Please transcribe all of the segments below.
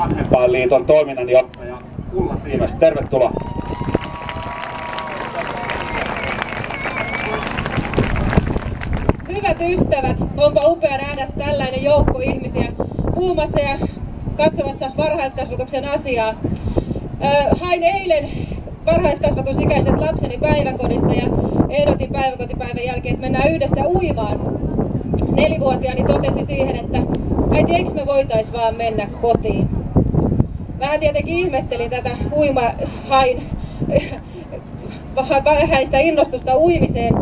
Vanhempainliiton toiminnanjohtaja Ulla Siimes. Tervetuloa. Hyvät ystävät, onpa upea nähdä tällainen joukko ihmisiä puhumassa ja katsomassa varhaiskasvatuksen asiaa. Hain eilen varhaiskasvatusikäiset lapseni päiväkodista ja ehdotin päiväkotipäivän jälkeen, että mennään yhdessä uimaan. Nelivuotiaani totesi siihen, että äiti, eikö me voitais vaan mennä kotiin? Vähän tietenkin ihmettelin tätä uimahain vähäistä innostusta uimiseen,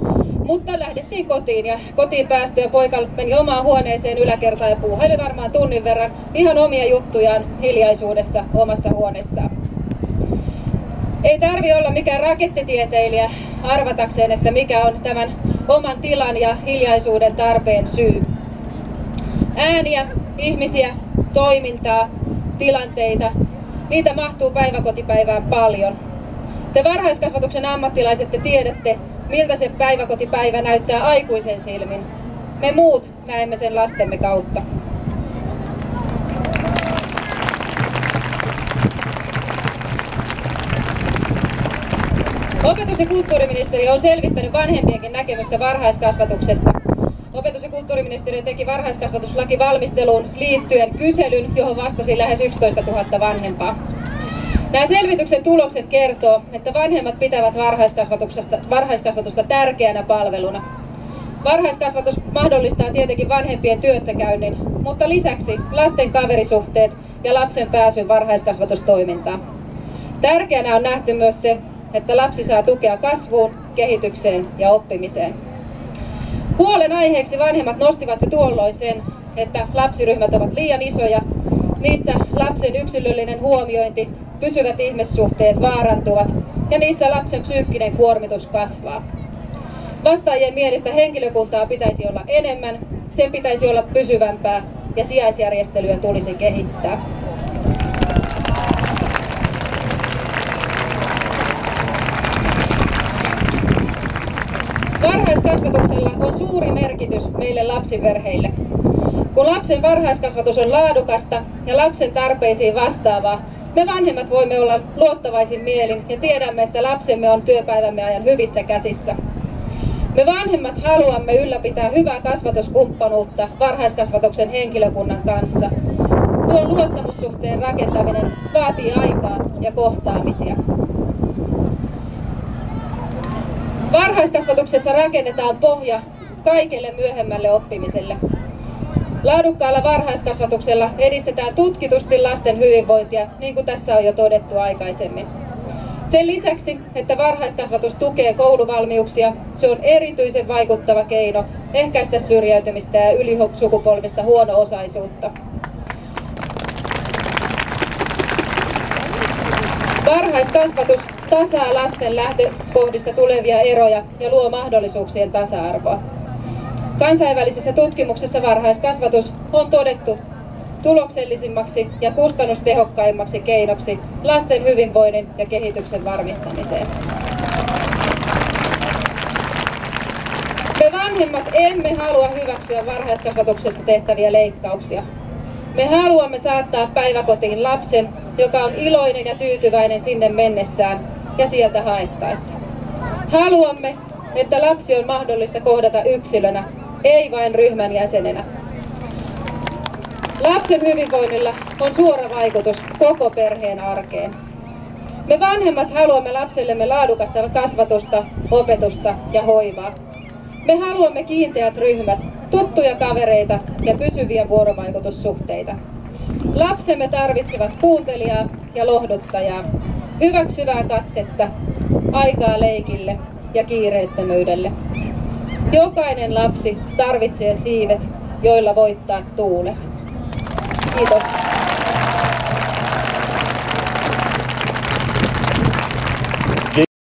mutta lähdettiin kotiin ja kotiin päästyä poika meni omaan huoneeseen yläkertaan ja puuhaili varmaan tunnin verran ihan omia juttujaan hiljaisuudessa omassa huoneessaan. Ei tarvi olla mikään rakettitieteilijä arvatakseen, että mikä on tämän oman tilan ja hiljaisuuden tarpeen syy. Ääniä, ihmisiä, toimintaa, tilanteita, niitä mahtuu päiväkotipäivään paljon. Te varhaiskasvatuksen ammattilaiset te tiedätte, miltä se päiväkotipäivä näyttää aikuisen silmin. Me muut näemme sen lastemme kautta. Opetus- ja kulttuuriministeriö on selvittänyt vanhempienkin näkemystä varhaiskasvatuksesta. Opetus- ja kulttuuriministeriö teki varhaiskasvatuslaki valmisteluun liittyen kyselyn, johon vastasi lähes 11 000 vanhempaa. Nämä selvityksen tulokset kertoo, että vanhemmat pitävät varhaiskasvatusta, varhaiskasvatusta tärkeänä palveluna. Varhaiskasvatus mahdollistaa tietenkin vanhempien työssäkäynnin, mutta lisäksi lasten kaverisuhteet ja lapsen pääsyn varhaiskasvatustoimintaan. Tärkeänä on nähty myös se, että lapsi saa tukea kasvuun, kehitykseen ja oppimiseen. Huolen aiheeksi vanhemmat nostivat jo tuolloin sen, että lapsiryhmät ovat liian isoja, niissä lapsen yksilöllinen huomiointi pysyvät ihmissuhteet vaarantuvat ja niissä lapsen psyykkinen kuormitus kasvaa. Vastaajien mielestä henkilökuntaa pitäisi olla enemmän, sen pitäisi olla pysyvämpää ja sijaisjärjestelyä tulisi kehittää. Varhaiskasvatuksella on suuri merkitys meille lapsiperheille. Kun lapsen varhaiskasvatus on laadukasta ja lapsen tarpeisiin vastaavaa, me vanhemmat voimme olla luottavaisin mielin ja tiedämme, että lapsemme on työpäivämme ajan hyvissä käsissä. Me vanhemmat haluamme ylläpitää hyvää kasvatuskumppanuutta varhaiskasvatuksen henkilökunnan kanssa. Tuon luottamussuhteen rakentaminen vaatii aikaa ja kohtaamisia. Varhaiskasvatuksessa rakennetaan pohja kaikelle myöhemmälle oppimiselle. Laadukkaalla varhaiskasvatuksella edistetään tutkitusti lasten hyvinvointia, niin kuin tässä on jo todettu aikaisemmin. Sen lisäksi, että varhaiskasvatus tukee kouluvalmiuksia, se on erityisen vaikuttava keino ehkäistä syrjäytymistä ja ylisukupolvista huono-osaisuutta. Varhaiskasvatus tasaa lasten lähtökohdista tulevia eroja ja luo mahdollisuuksien tasa-arvoa. Kansainvälisessä tutkimuksessa varhaiskasvatus on todettu tuloksellisimmaksi ja kustannustehokkaimmaksi keinoksi lasten hyvinvoinnin ja kehityksen varmistamiseen. Me vanhemmat emme halua hyväksyä varhaiskasvatuksessa tehtäviä leikkauksia. Me haluamme saattaa päiväkotiin lapsen, joka on iloinen ja tyytyväinen sinne mennessään ja sieltä haettaessa. Haluamme, että lapsi on mahdollista kohdata yksilönä ei vain ryhmän jäsenenä. Lapsen hyvinvoinnilla on suora vaikutus koko perheen arkeen. Me vanhemmat haluamme lapsellemme laadukasta kasvatusta, opetusta ja hoivaa. Me haluamme kiinteät ryhmät, tuttuja kavereita ja pysyviä vuorovaikutussuhteita. Lapsemme tarvitsevat kuuntelijaa ja lohduttajaa, hyväksyvää katsetta, aikaa leikille ja kiireettömyydelle. Jokainen lapsi tarvitsee siivet, joilla voittaa tuulet. Kiitos.